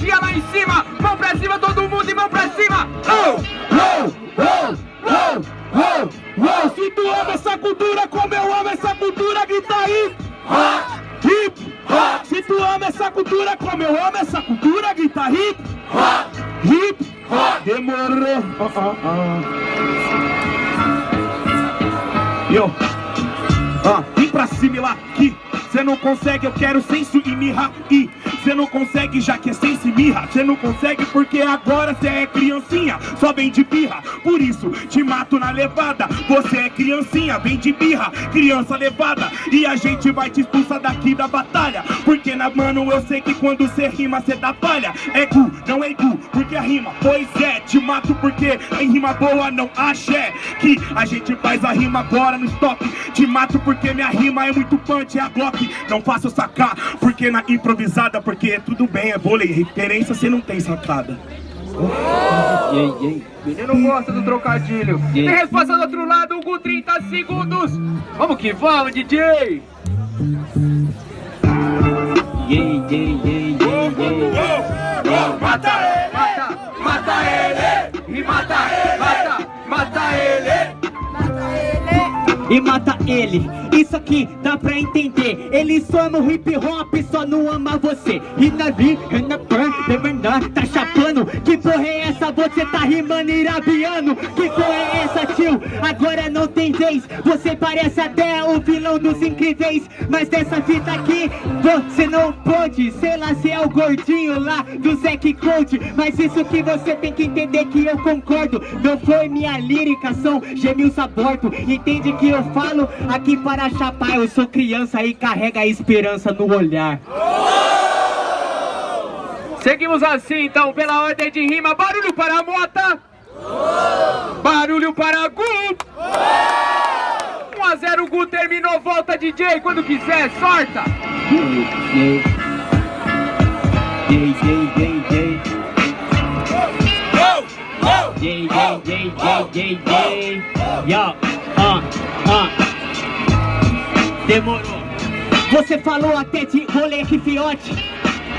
energia lá em cima. Mão pra cima, todo mundo e mão pra cima. Oh, oh, oh, oh, oh, oh. Se tu ama essa cultura como eu amo essa cultura, grita aí. Hip, hop. Se tu ama essa cultura como eu amo essa cultura, grita hip, hop. Hip. Demorou. Oh. Yo. Ah, vem pra cima e lá aqui. Cê não consegue, eu quero senso e mirra e Cê não consegue já que é senso e mirra. Cê não consegue porque agora cê é criancinha Só vem de birra, por isso te mato na levada. Você é criancinha, vem de birra, criança levada. E a gente vai te expulsar daqui da batalha. Porque na mano eu sei que quando cê rima cê dá palha. É gu, não é gu, porque a rima, pois é. Te mato porque em rima boa não axé Que a gente faz a rima agora no stop. Te mato porque minha rima é muito punch, é a Glock. Não faço sacar, porque na improvisada, porque tudo bem, é vôlei, referência você não tem sacada. Oh! Yeah, yeah. Menino gosta do trocadilho. Yeah. Tem resposta do outro lado, Hugo, 30 segundos. Vamos que vamos, DJ. Yeah, yeah, yeah, yeah, yeah. Oh, oh, mata ele, mata, mata ele, e mata, mata, e mata ele. Isso aqui dá pra entender. Ele só no hip hop, só não ama você. E na vi, na pan, tá chapando. Que porra é essa? Você tá rimando irabiano. Que porra é essa, tio? Agora não tem vez. Você parece até o vilão dos incríveis. Mas dessa fita aqui, você não pode. Sei lá se é o gordinho lá do Zack Code. Mas isso que você tem que entender que eu concordo. Não foi minha lírica, são gemios aborto Entende que eu falo aqui para chapar, eu sou criança e carrega a esperança no olhar. Seguimos assim então, pela ordem de rima, barulho para a mota. Barulho para Gu. 1 a 0 Gu terminou, volta DJ quando quiser, sorta. Yeah. Uh, uh. Demorou. Você falou até de moleque fiote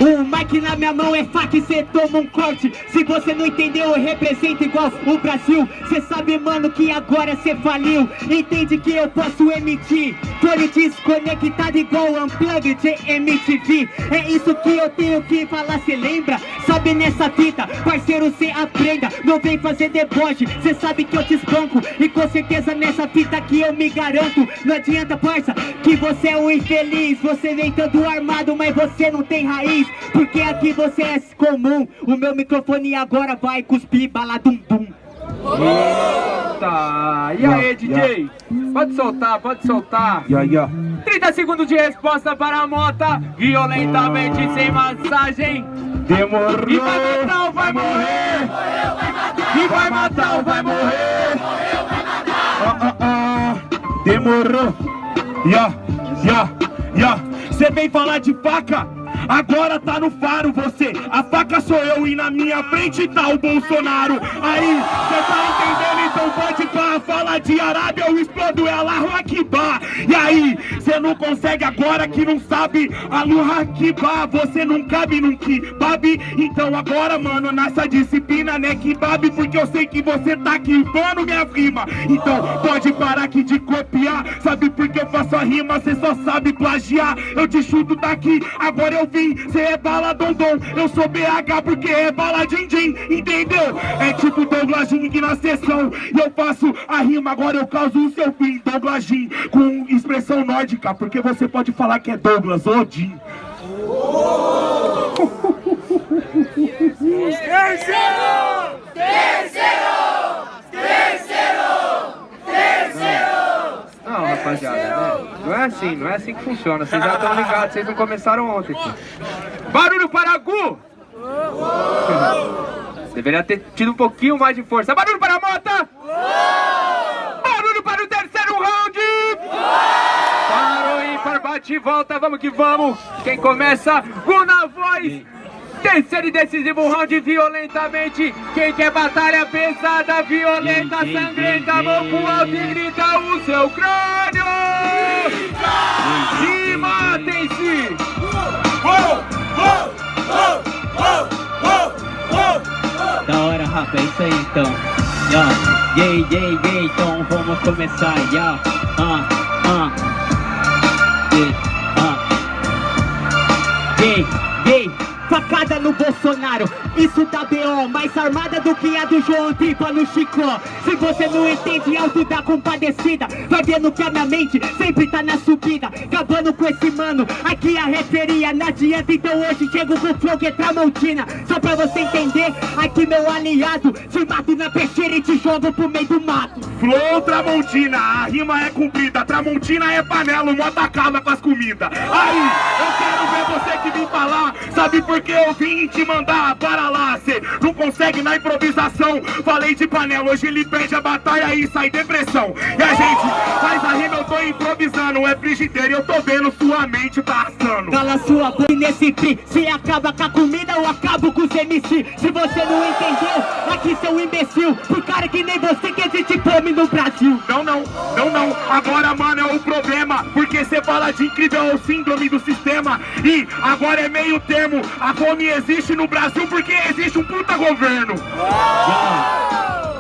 o mic na minha mão é faca cê toma um corte. Se você não entendeu, eu represento igual o Brasil. Cê sabe, mano, que agora cê faliu. Entende que eu posso emitir. Fone desconectado igual Unplugged MTV É isso que eu tenho que falar, cê lembra? Sabe nessa fita, parceiro, cê aprenda. Não vem fazer deboche, cê sabe que eu te espanco. E com certeza nessa fita que eu me garanto. Não adianta, parça, que você é um infeliz. Você vem todo armado, mas você não tem raiz porque aqui você é comum O meu microfone agora vai cuspir bala dum dum Eita! E aí, DJ? Pode soltar, pode soltar. Yeah, yeah. 30 segundos de resposta para a mota. Violentamente sem massagem. Demorou. E vai matar ou vai morrer? Morreu, vai matar. E vai matar ou vai morrer? Morreu, vai matar. Ah, ah, ah. Demorou. Ya, ya, ya. Você vem falar de faca? Agora tá no faro você, a faca sou eu e na minha frente tá o Bolsonaro. Aí, fala de Arábia, eu explodo ela, Akbar. E aí, cê não consegue agora que não sabe Alu Akbar, você não cabe num kebab. Então agora, mano, nessa disciplina, né, kebab, porque eu sei que você tá quibando minha rima. Então pode parar aqui de copiar, sabe por que eu faço a rima, cê só sabe plagiar. Eu te chuto daqui, agora eu vim, cê é bala dondom Eu sou BH porque é bala din din, entendeu? É tipo Douglas Jing na sessão E eu faço a rima, agora eu causo o seu fim Douglas com expressão nórdica Porque você pode falar que é Douglas Odin Terceiro! Terceiro! Terceiro! Terceiro! Não, rapaziada, né? Não é assim, não é assim que funciona. Vocês já estão ligados, vocês não começaram ontem. Barulho para Gu! Deveria ter tido um pouquinho mais de força. Barulho para a Mota! Parou para bate e volta, vamos que vamos! Quem começa? Gu na voz! Terceiro e decisivo round violentamente. Quem quer batalha pesada, violenta, sangrenta, mão pro alto e grita o seu crânio. E matem-se. rapa, é isso aí então. Yeah, yeah, yeah, yeah, então vamos começar. Yeah, ah, ah. Yeah, ah. Yeah. Facada no Bolsonaro, isso dá B.O. Mais armada do que a do João Tripa no Chicó. Se você não entende alto da compadecida. Vai vendo que a minha mente sempre tá na subida. Acabando com esse mano, aqui a referia. Não adianta, então hoje chego com flow que é Tramontina. Só pra você entender, aqui meu aliado Te mato na peixeira e te jogo pro meio do mato. Flow Tramontina, a rima é cumprida Tramontina é panela, o mota acaba com as comidas Aí, eu quero ver você que vem falar Sabe por que eu vim te mandar para lá Cê não consegue na improvisação. Falei de panela, hoje ele perde a batalha e sai depressão. E a gente faz a rima, eu tô improvisando É frigideira e eu tô vendo sua mente tá assando Cala sua boca nesse pi Se acaba com a comida, eu acabo com os MC Se você não entendeu, aqui seu imbecil Por cara que nem você que existe fome no Brasil. Não, não, não, não. Agora, mano, é o problema Porque cê fala de incrível síndrome do sistema. E agora é meio termo. A fome existe no Brasil porque existe um puta governo.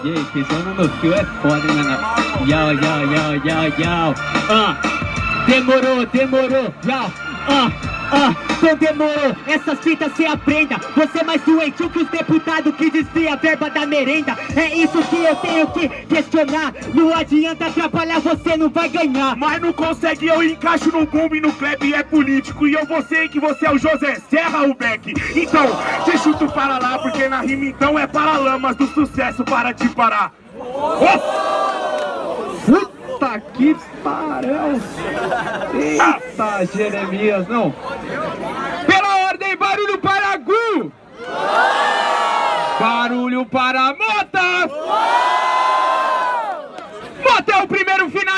E aí, pisando no fio é foda, hein, mano? Yau, yau, yau, yau, yau. Ah, demorou, demorou, yau Ah, ah, então demorou? Essas fitas cê aprenda. Você é mais doentio que os deputados que desvia a verba da merenda. É isso que eu tenho que questionar. Não adianta atrapalhar, você não vai ganhar. Mas não consegue, eu encaixo no boom e no clap é político. E eu vou sei que você é o José Serra, o Beck. Então, te chuto para lá Porque na rima então é para lamas do sucesso para te parar. Oh! Puta que pariu! Eita, Jeremias, não! Pela ordem, barulho para Gu! Barulho para Mota! Mota é o